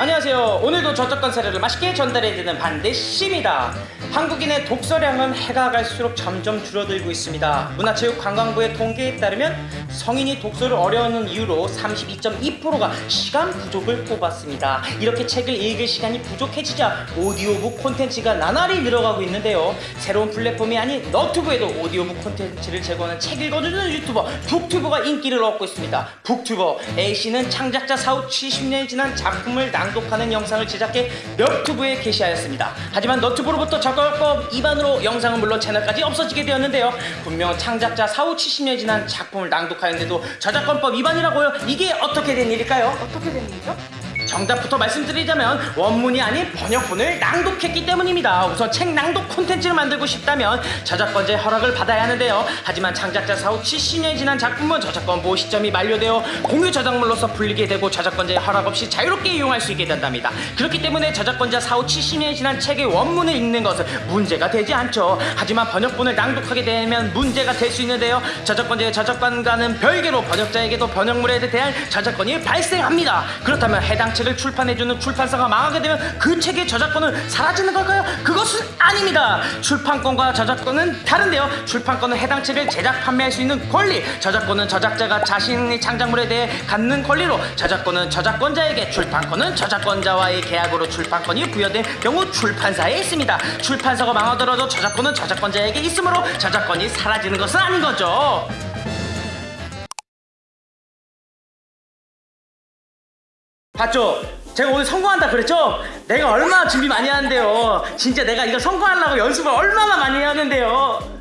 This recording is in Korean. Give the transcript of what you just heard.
안녕하세요. 오늘도 저작권 사례를 맛있게 전달해드리는 반대씨입니다. 한국인의 독서량은 해가 갈수록 점점 줄어들고 있습니다. 문화체육관광부의 통계에 따르면 성인이 독서를 어려워하는 이유로 32.2%가 시간 부족을 꼽았습니다. 이렇게 책을 읽을 시간이 부족해지자 오디오북 콘텐츠가 나날이 늘어가고 있는데요. 새로운 플랫폼이 아닌 너튜브에도 오디오북 콘텐츠를 제공하는 책 읽어주는 유튜버 북튜버가 인기를 얻고 있습니다. 북튜버 A씨는 창작자 사후 70년이 지난 작품을 낭독하는 영상을 제작해 너튜브에 게시하였습니다. 하지만 너튜브로부터 저작법 위반으로 영상은 물론 채널까지 없어지게 되었는데요. 분명 창작자 사후 70년이 지난 작품을 낭독 하였는데도 저작권법 위반이라고요? 이게 어떻게 된 일일까요? 어떻게 된 일이죠? 정답부터 말씀드리자면 원문이 아닌 번역본을 낭독했기 때문입니다. 우선 책 낭독 콘텐츠를 만들고 싶다면 저작권자의 허락을 받아야 하는데요. 하지만 창작자 사후 70년이 지난 작품은 저작권 보호 시점이 만료되어 공유 저작물로서 불리게 되고 저작권자의 허락 없이 자유롭게 이용할 수 있게 된답니다. 그렇기 때문에 저작권자 사후 70년이 지난 책의 원문을 읽는 것은 문제가 되지 않죠. 하지만 번역본을 낭독하게 되면 문제가 될 수 있는데요. 저작권자의 저작권과는 별개로 번역자에게도 번역물에 대한 저작권이 발생합니다. 그렇다면 해당 책을 출판해주는 출판사가 망하게 되면 그 책의 저작권은 사라지는 걸까요? 그것은 아닙니다. 출판권과 저작권은 다른데요. 출판권은 해당 책을 제작 판매할 수 있는 권리, 저작권은 저작자가 자신의 창작물에 대해 갖는 권리로 저작권은 저작권자에게, 출판권은 저작권자와의 계약으로 출판권이 부여된 경우 출판사에 있습니다. 출판사가 망하더라도 저작권은 저작권자에게 있으므로 저작권이 사라지는 것은 아닌 거죠. 봤죠? 제가 오늘 성공한다 그랬죠? 내가 얼마나 준비 많이 하는데요. 진짜 내가 이거 성공하려고 연습을 얼마나 많이 하는데요.